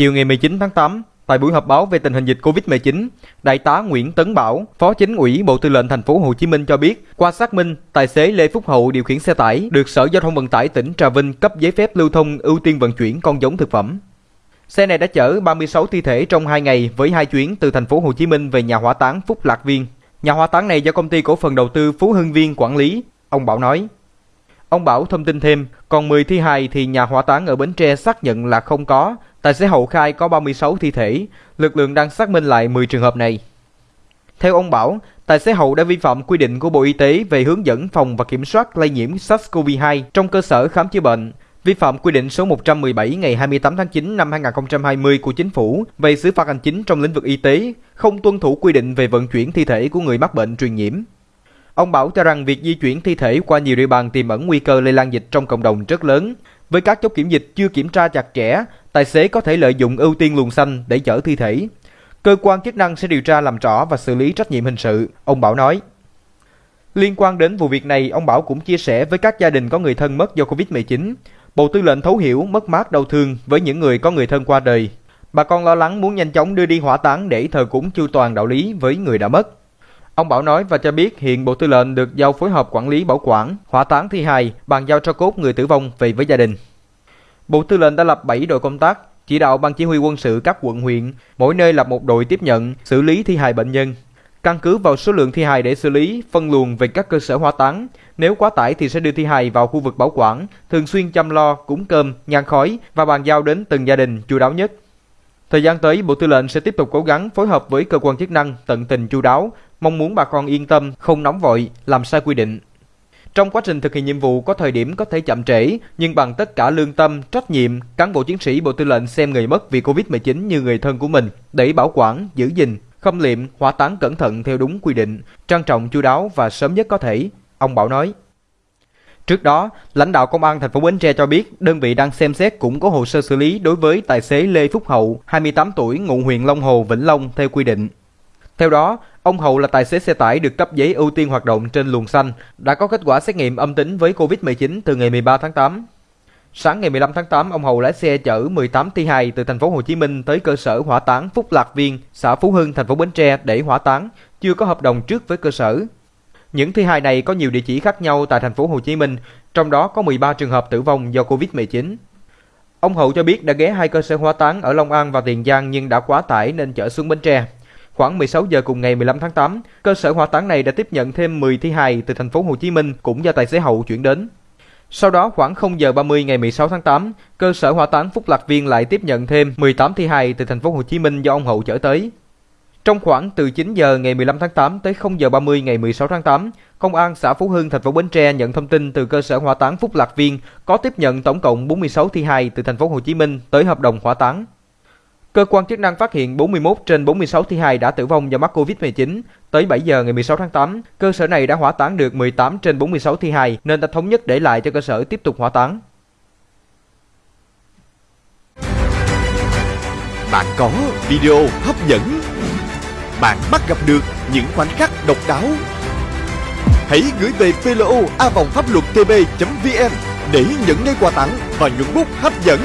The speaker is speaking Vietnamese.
Chiều ngày 19 tháng 8, tại buổi họp báo về tình hình dịch Covid-19, Đại tá Nguyễn Tấn Bảo, Phó Chính ủy Bộ Tư lệnh Thành phố Hồ Chí Minh cho biết, qua xác minh, tài xế Lê Phúc Hậu điều khiển xe tải được Sở Giao thông Vận tải tỉnh Trà Vinh cấp giấy phép lưu thông ưu tiên vận chuyển con giống thực phẩm. Xe này đã chở 36 thi thể trong 2 ngày với hai chuyến từ thành phố Hồ Chí Minh về nhà hỏa táng Phúc Lạc Viên. Nhà hỏa táng này do công ty cổ phần đầu tư Phú Hưng Viên quản lý, ông Bảo nói. Ông Bảo thông tin thêm, còn 10 thi hài thì nhà hỏa táng ở Bến Tre xác nhận là không có, tài xế hậu khai có 36 thi thể, lực lượng đang xác minh lại 10 trường hợp này. Theo ông Bảo, tài xế hậu đã vi phạm quy định của Bộ Y tế về hướng dẫn phòng và kiểm soát lây nhiễm SARS-CoV-2 trong cơ sở khám chữa bệnh, vi phạm quy định số 117 ngày 28 tháng 9 năm 2020 của Chính phủ về xử phạt hành chính trong lĩnh vực y tế, không tuân thủ quy định về vận chuyển thi thể của người mắc bệnh truyền nhiễm. Ông Bảo cho rằng việc di chuyển thi thể qua nhiều địa bàn tiềm ẩn nguy cơ lây lan dịch trong cộng đồng rất lớn. Với các chốt kiểm dịch chưa kiểm tra chặt chẽ, tài xế có thể lợi dụng ưu tiên luồng xanh để chở thi thể. Cơ quan chức năng sẽ điều tra làm rõ và xử lý trách nhiệm hình sự, ông Bảo nói. Liên quan đến vụ việc này, ông Bảo cũng chia sẻ với các gia đình có người thân mất do Covid-19. Bộ Tư lệnh thấu hiểu mất mát đau thương với những người có người thân qua đời. Bà con lo lắng muốn nhanh chóng đưa đi hỏa táng để thờ cúng chu toàn đạo lý với người đã mất. Ông Bảo nói và cho biết hiện Bộ Tư lệnh được giao phối hợp quản lý bảo quản, hỏa táng thi hài, bàn giao cho cốt người tử vong về với gia đình. Bộ Tư lệnh đã lập 7 đội công tác, chỉ đạo ban chỉ huy quân sự các quận huyện, mỗi nơi lập một đội tiếp nhận, xử lý thi hài bệnh nhân. Căn cứ vào số lượng thi hài để xử lý, phân luồng về các cơ sở hỏa táng. Nếu quá tải thì sẽ đưa thi hài vào khu vực bảo quản, thường xuyên chăm lo, cúng cơm, nhang khói và bàn giao đến từng gia đình chu đáo nhất. Thời gian tới, Bộ Tư lệnh sẽ tiếp tục cố gắng phối hợp với cơ quan chức năng tận tình chu đáo, mong muốn bà con yên tâm, không nóng vội, làm sai quy định. Trong quá trình thực hiện nhiệm vụ có thời điểm có thể chậm trễ, nhưng bằng tất cả lương tâm, trách nhiệm, cán bộ chiến sĩ Bộ Tư lệnh xem người mất vì Covid-19 như người thân của mình để bảo quản, giữ gìn, khâm liệm, hỏa táng cẩn thận theo đúng quy định, trang trọng chu đáo và sớm nhất có thể, ông Bảo nói. Trước đó, lãnh đạo công an thành phố Bến Tre cho biết đơn vị đang xem xét củng cố hồ sơ xử lý đối với tài xế Lê Phúc Hậu, 28 tuổi, ngụ huyện Long Hồ, Vĩnh Long theo quy định. Theo đó, ông Hậu là tài xế xe tải được cấp giấy ưu tiên hoạt động trên luồng xanh, đã có kết quả xét nghiệm âm tính với Covid-19 từ ngày 13 tháng 8. Sáng ngày 15 tháng 8, ông Hậu lái xe chở 18 thi hài từ thành phố Hồ Chí Minh tới cơ sở hỏa táng Phúc Lạc Viên, xã Phú Hưng, thành phố Bến Tre để hỏa táng, chưa có hợp đồng trước với cơ sở. Những thi hài này có nhiều địa chỉ khác nhau tại thành phố Hồ Chí Minh, trong đó có 13 trường hợp tử vong do Covid-19. Ông Hậu cho biết đã ghé hai cơ sở hỏa táng ở Long An và Tiền Giang nhưng đã quá tải nên chở xuống Bến Tre. Khoảng 16 giờ cùng ngày 15 tháng 8, cơ sở hỏa táng này đã tiếp nhận thêm 10 thi hài từ thành phố Hồ Chí Minh cũng do tài xế Hậu chuyển đến. Sau đó khoảng 0 giờ 30 ngày 16 tháng 8, cơ sở hỏa táng Phúc Lạc Viên lại tiếp nhận thêm 18 thi hài từ thành phố Hồ Chí Minh do ông Hậu chở tới. Trong khoảng từ 9 giờ ngày 15 tháng 8 tới 0 giờ 30 ngày 16 tháng 8, Công an xã Phú Hưng, thành phố Bến Tre nhận thông tin từ cơ sở hỏa táng Phúc Lạc Viên có tiếp nhận tổng cộng 46 thi hài từ thành phố Hồ Chí Minh tới hợp đồng hỏa táng. Cơ quan chức năng phát hiện 41 trên 46 thi hài đã tử vong do mắc Covid-19. Tới 7 giờ ngày 16 tháng 8, cơ sở này đã hỏa táng được 18 trên 46 thi hài nên đã thống nhất để lại cho cơ sở tiếp tục hỏa táng. Bạn có video hấp dẫn. Bạn bắt gặp được những khoảnh khắc độc đáo. Hãy gửi về plo a vòng pháp luật tb.vn để nhận ngay quà tặng và nhuận bút hấp dẫn.